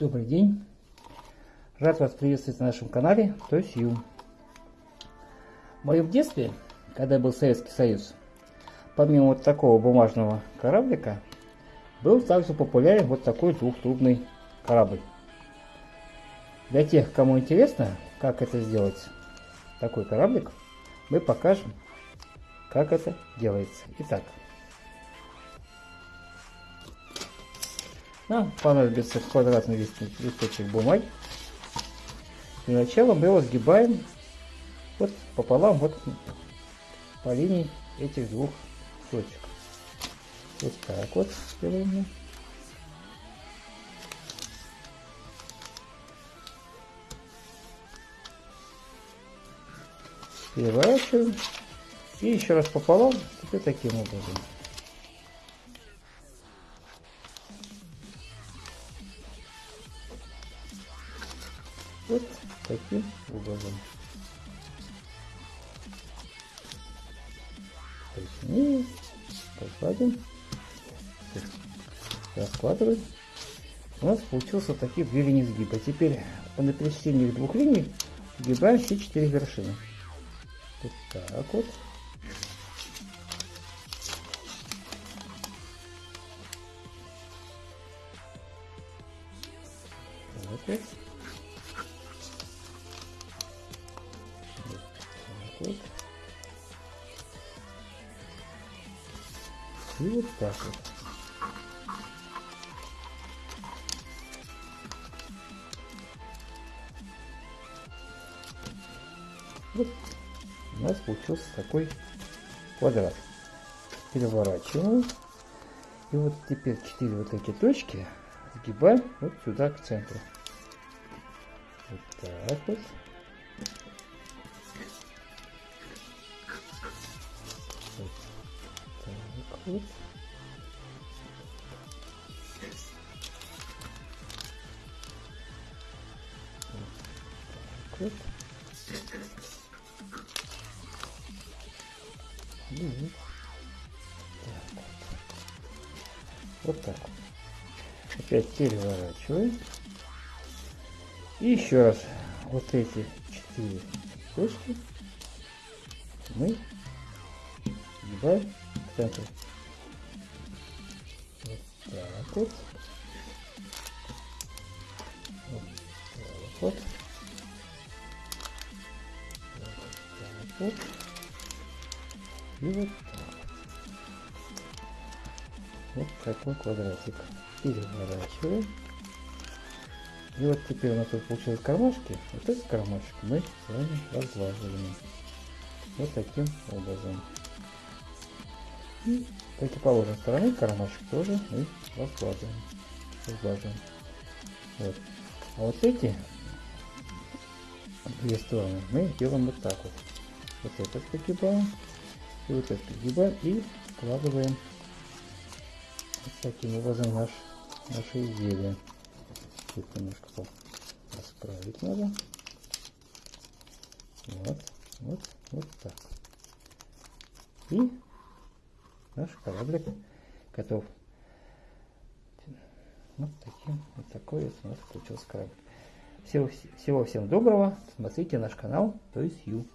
Добрый день! Рад вас приветствовать на нашем канале, то есть Ю. В моем детстве, когда был Советский Союз, помимо вот такого бумажного кораблика, был также популярен вот такой двухтрубный корабль. Для тех, кому интересно, как это сделать, такой кораблик, мы покажем, как это делается. Итак, Нам понадобится квадратный листочек бумаги. Для начала мы его сгибаем вот пополам вот по линии этих двух точек. Вот так вот делаем. Переворачиваем. И еще раз пополам, теперь таким образом. Вот таким образом. Точнее, покладем, раскладываем. У нас получился такие две линии сгиба. Теперь по пересечению двух линий сгибаем все четыре вершины. Вот так вот. Так вот. вот. И вот так вот. Вот у нас получился такой квадрат. Переворачиваем. И вот теперь четыре вот эти точки сгибаем вот сюда к центру. Вот так вот. Вот. Вот. И вот. так вот. Опять переворачиваем. И еще раз вот эти четыре точки мы сгибаем в центр так вот. Вот так вот. И вот так. Вот такой квадратик. Переворачиваем. И вот теперь у нас тут получилось кармашки. Вот этот кармашек мы с вами разглаживаем. Вот таким образом. И противоположной стороны кармашек тоже мы раскладываем. Разглаживаем. Вот. А вот эти две стороны мы делаем вот так вот. Вот этот погибаем и вот этот погибаем и складываем вот таким образом наш, наше изделие. Тут немножко расправить надо. Вот, вот, вот так. И наш кораблик готов. Вот таким вот такой вот у нас получился кораблик. Всего, всего всем доброго. Смотрите наш канал, то есть Ю.